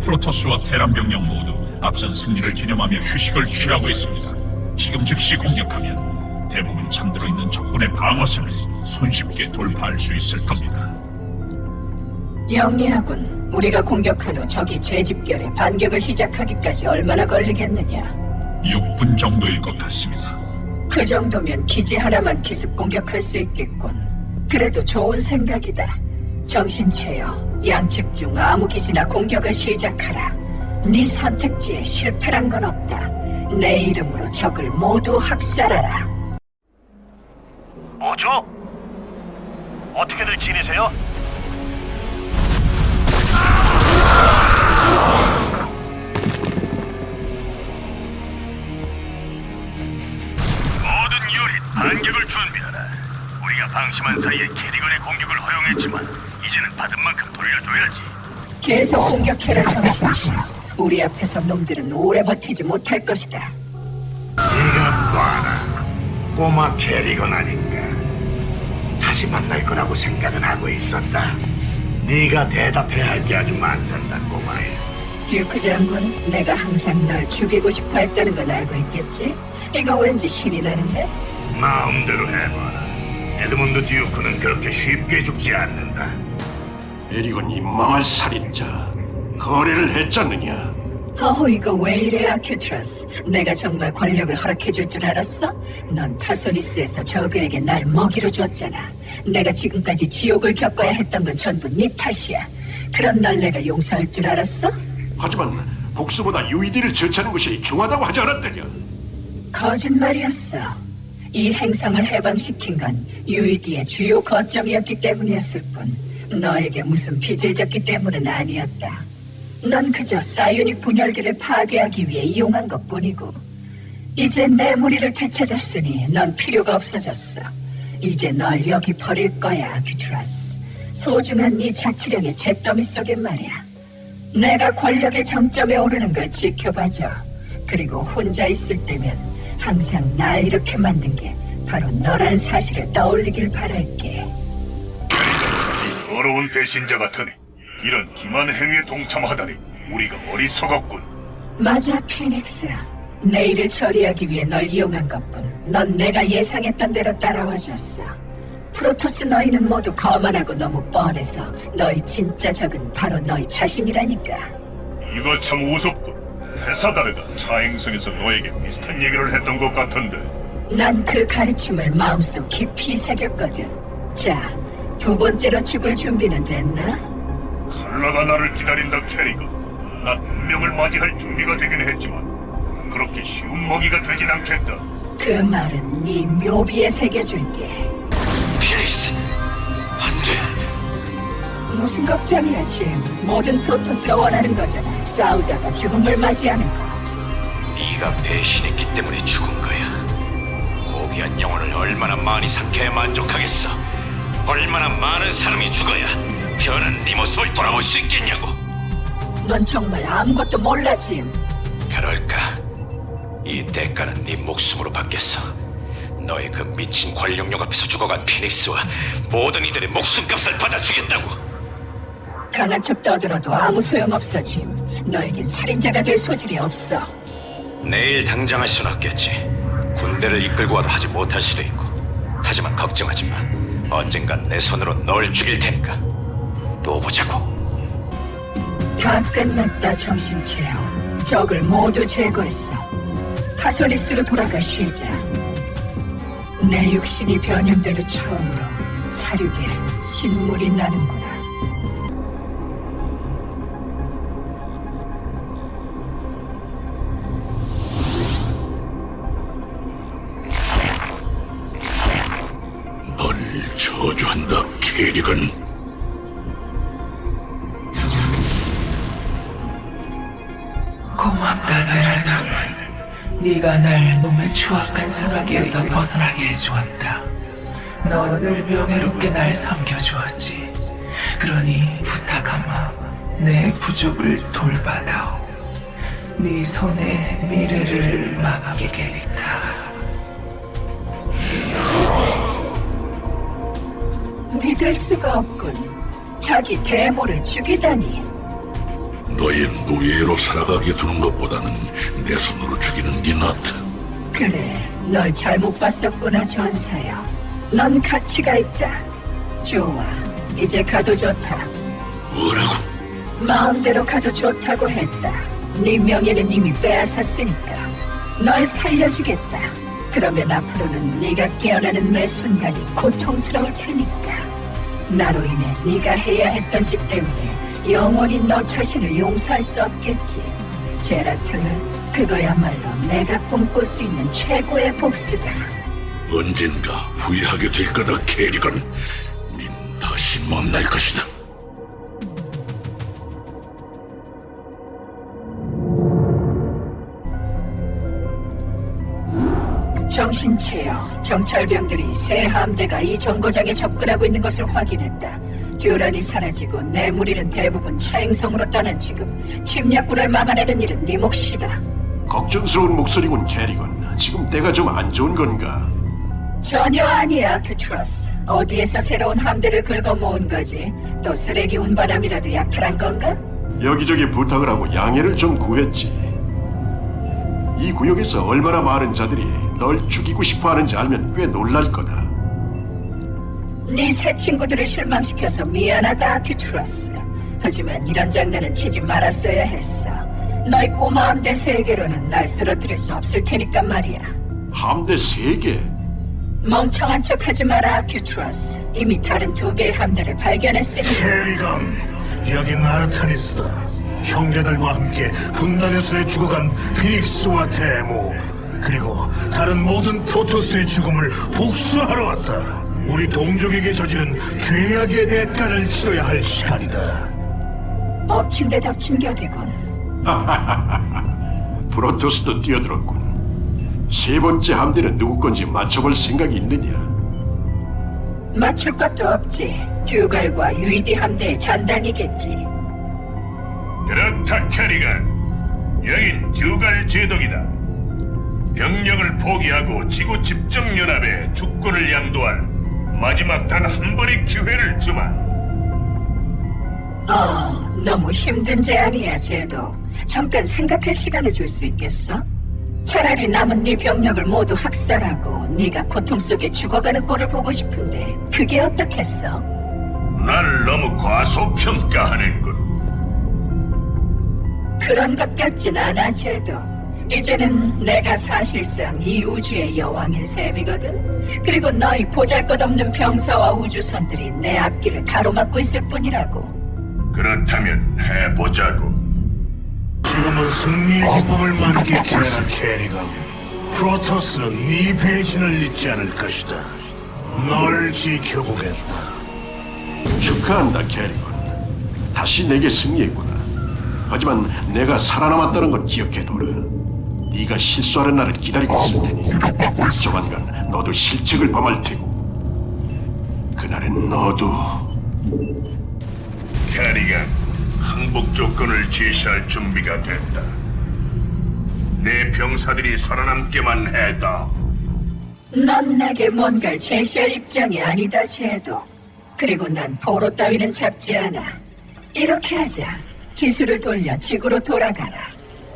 프로토스와 테란 병력 모두 앞선 승리를 기념하며 휴식을 취하고 있습니다. 지금 즉시 공격하면 대부분 잠들어 있는 적군의 방어선을 손쉽게 돌파할 수 있을 겁니다. 영리하군. 우리가 공격한 후 적이 재집결에 반격을 시작하기까지 얼마나 걸리겠느냐. 6분 정도일 것 같습니다. 그 정도면 기지 하나만 기습 공격할 수 있겠군. 그래도 좋은 생각이다. 정신 차려. 양측 중 아무 기지나 공격을 시작하라. 네 선택지에 실패란 건 없다. 내 이름으로 적을 모두 학살하라. 뭐죠? 어떻게들 지내세요? 모든 유닛 반격을 준비하라. 우리가 방심한 사이에 캐리건의 공격을 허용했지만 이제는 받은 만큼 돌려줘야지. 계속 공격해라 정신차려. 우리 앞에서 놈들은 오래 버티지 못할 것이다. 네가 봐라 꼬마 캐리건 아닌가 다시 만날 거라고 생각은 하고 있었다 네가 대답해야 할 게 아주 많단다 꼬마야 듀크 장군, 내가 항상 널 죽이고 싶어 했다는 건 알고 있겠지? 이거 왠지 신이 나는데? 마음대로 해봐라 에드먼드 듀크는 그렇게 쉽게 죽지 않는다 이 망할 살인자. 거래를 했잖느냐? 어허 이거 왜 이래 아큐트러스 내가 정말 권력을 허락해줄 줄 알았어? 넌 타소니스에서 저그에게 날 먹이로 줬잖아 내가 지금까지 지옥을 겪어야 했던 건 전부 네 탓이야 그런 널 내가 용서할 줄 알았어? 하지만 복수보다 유이디를 처치하는 것이 중하다고 하지 않았더냐? 거짓말이었어 이 행성을 해방시킨 건 UED의 주요 거점이었기 때문이었을 뿐 너에게 무슨 빚을 졌기 때문은 아니었다 넌 그저 psionic 분열기를 파괴하기 위해 이용한 것 뿐이고 이제 내 무리를 되찾았으니 넌 필요가 없어졌어. 이제 널 여기 버릴 거야, 아크튜러스. 소중한 네 자치령의 잿더미 속에 말이야. 내가 권력의 정점에 오르는 걸 지켜봐줘. 그리고 혼자 있을 때면 항상 날 이렇게 만든 게 바로 너란 사실을 떠올리길 바랄게. 더러운 배신자 같으니 이런 기만 행위에 동참하다니 우리가 어리석었군. 맞아, 피닉스. 내일을 처리하기 위해 널 이용한 것뿐. 넌 내가 예상했던 대로 따라와줬어. 프로토스 너희는 모두 거만하고 너무 뻔해서 너희 진짜 적은 바로 너희 자신이라니까. 이거 참 우습군. 테사다르가 차행성에서 너에게 비슷한 얘기를 했던 것 같은데 난 그 가르침을 마음속 깊이 새겼거든. 자, 두 번째로 죽을 준비는 됐나? 칼라가 나를 기다린다 캐리가. 난 운명을 맞이할 준비가 되긴 했지만 그렇게 쉬운 먹이가 되진 않겠다. 그 말은 네 묘비에 새겨줄게. 필리스, 안 돼. 무슨 걱정이야, 짐. 모든 프로토스가 원하는 거잖아. 싸우다가 죽음을 맞이하는 거. 네가 배신했기 때문에 죽은 거야. 고귀한 영혼을 얼마나 많이 삼켜야 만족하겠어. 얼마나 많은 사람이 죽어야 변한 네 모습을 돌아볼 수 있겠냐고. 넌 정말 아무것도 몰라, 짐. 그럴까? 이 대가는 네 목숨으로 받겠어. 너의 그 미친 권력력 앞에서 죽어간 피닉스와 모든 이들의 목숨값을 받아주겠다고. 강한 척 떠들어도 아무 소용없어, 짐. 너에겐 살인자가 될 소질이 없어. 내일 당장 할 수는 없겠지. 군대를 이끌고 와도 하지 못할 수도 있고. 하지만 걱정하지 마. 언젠간 내 손으로 널 죽일 테니까. 또 보자고. 다 끝났다, 정신 차려. 적을 모두 제거했어. 타소리스로 돌아가 쉬자. 내 육신이 변형대로 처음으로 사륙에 신물이 나는구 주었다. 넌 늘 명예롭게 날 섬겨주었지. 그러니 부탁하마, 내 부족을 돌봐다오. 네 손에 미래를 맡기겠다. 믿을 수가 없군. 자기 대모를 죽이다니. 너의 노예로 살아가게 두는 것보다는 내 손으로 죽이는 게 낫다. 그래, 널 잘못 봤었구나, 전사야. 넌 가치가 있다. 좋아. 이제 가도 좋다. 뭐라고? 마음대로 가도 좋다고 했다. 네 명예는 이미 빼앗았으니까. 널 살려주겠다. 그러면 앞으로는 네가 깨어나는 매 순간이 고통스러울 테니까. 나로 인해 네가 해야 했던 짓 때문에 영원히 너 자신을 용서할 수 없겠지. 제라트는 그거야말로 내가 꿈꿀 수 있는 최고의 복수다. 언젠가 후회하게 될 거다, 캐리건. 우린 다시 만날 것이다. 정신체여, 정찰병들이 새 함대가 이 정거장에 접근하고 있는 것을 확인했다. 듀란이 사라지고 내 무리는 대부분 차행성으로 떠난 지금 침략군을 막아내는 일은 네 몫이다. 걱정스러운 목소리군 케리건. 지금 때가 좀 안 좋은 건가? 전혀 아니야, 아크튜러스. 어디에서 새로운 함대를 긁어 모은 거지? 또 쓰레기 운반함이라도 약탈한 건가? 여기저기 부탁을 하고 양해를 좀 구했지. 이 구역에서 얼마나 많은 자들이 널 죽이고 싶어 하는지 알면 꽤 놀랄 거다. 네 새 친구들을 실망시켜서 미안하다, 아크튜러스. 하지만 이런 장난은 치지 말았어야 했어. 너희 꼬마 함대 세 개로는 날 쓰러뜨릴 수 없을 테니까 말이야. 함대 세개 멍청한 척하지 마라, 아크튜러스. 이미 다른 두 개의 함대를 발견했으니 케리건, 여긴 아르타니스다. 형제들과 함께 분단에서 죽어간 피닉스와 데모, 그리고 다른 모든 프로토스의 죽음을 복수하러 왔다. 우리 동족에게 저지른 죄악의 대가를 치러야 할 시간이다. 엎친 데 덮친 격이군. 프로토스도 뛰어들었군. 세 번째 함대는 누구 건지 맞춰볼 생각이 있느냐? 맞출 것도 없지. 듀갈과 유이디 함대의 잔당이겠지. 그렇다 캐리건 여긴 듀갈 제독이다 병력을 포기하고 지구 집정연합에 주권을 양도할 마지막 단 한 번의 기회를 주마 어, 너무 힘든 제안이야, 제도. 잠깐 생각할 시간을 줄 수 있겠어? 차라리 남은 네 병력을 모두 학살하고 네가 고통 속에 죽어가는 꼴을 보고 싶은데 그게 어떻겠어? 날 너무 과소평가하는군 그런 것 같진 않아, 제도. 이제는 내가 사실상 이 우주의 여왕의 셈이거든. 그리고 너희 보잘것없는 병사와 우주선들이 내 앞길을 가로막고 있을 뿐이라고. 그렇다면 해보자고 지금은 승리의 기쁨을 만끽해라, 캐리건. 프로토스는 네 배신을 잊지 않을 것이다. 널 지켜보겠다. 축하한다, 캐리건. 다시 내게 승리했구나. 하지만 내가 살아남았다는 건 기억해둬라. 네가 실수하는 날을 기다리고 있을 테니 조만간 너도 실책을 범할 테고 그날엔 너도 캐리건 항복 조건을 제시할 준비가 됐다 내 병사들이 살아남게만 해다 넌 내게 뭔가를 제시할 입장이 아니다, 제도. 그리고 난 포로 따위는 잡지 않아. 이렇게 하자. 기술을 돌려 지구로 돌아가라.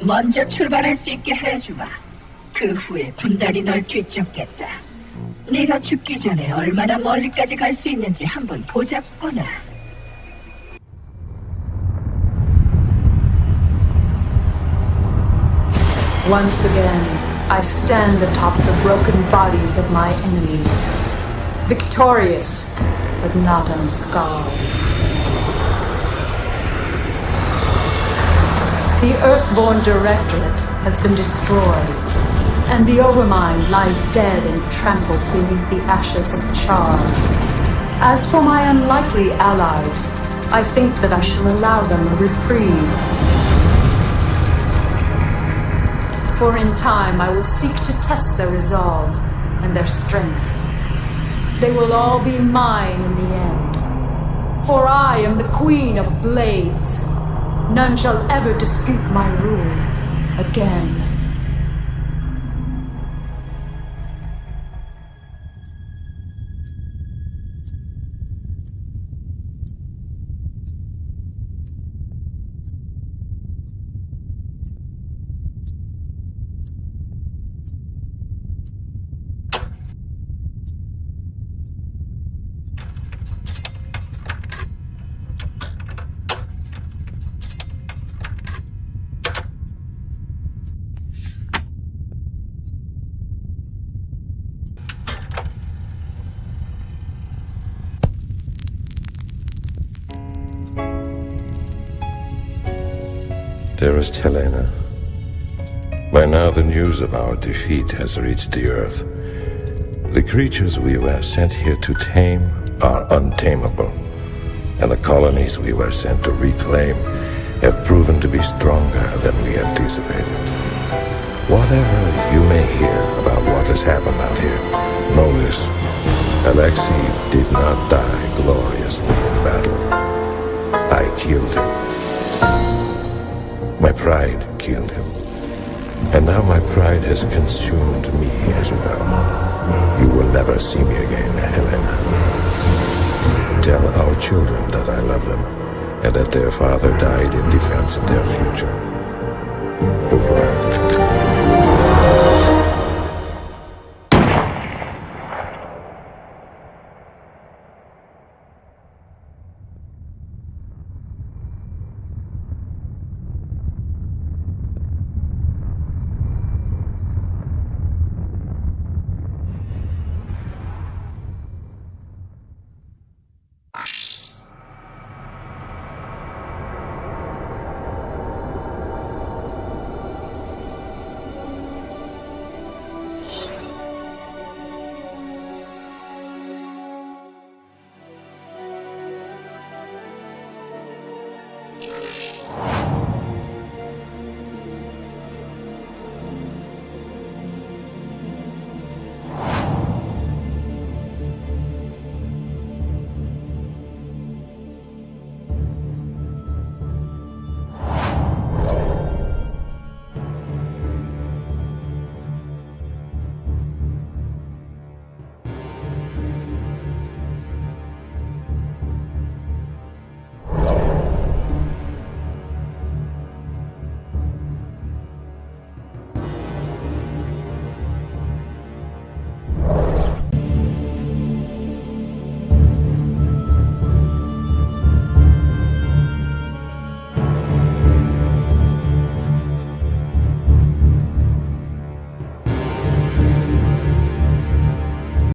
먼저 출발할 수 있게 해주마. 그 후에 군단이 널 뒤쫓겠다. 네가 죽기 전에 얼마나 멀리까지 갈 수 있는지 한번 보자꾸나. Once again, I stand atop the broken bodies of my enemies, victorious, but not unscarred. The Earthborn Directorate has been destroyed, and the Overmind lies dead and trampled beneath the ashes of Char. As for my unlikely allies, I think that I shall allow them a reprieve. For in time I will seek to test their resolve and their strengths. They will all be mine in the end. For I am the Queen of Blades. None shall ever dispute my rule again. Dearest Helena, by now the news of our defeat has reached the earth. The creatures we were sent here to tame are untamable, and the colonies we were sent to reclaim have proven to be stronger than we anticipated. Whatever you may hear about what has happened out here, know this. Alexei did not die gloriously in battle. I killed him. My pride killed him. And now my pride has consumed me as well. You will never see me again, Helena. Tell our children that I love them, and that their father died in defense of their future. Over.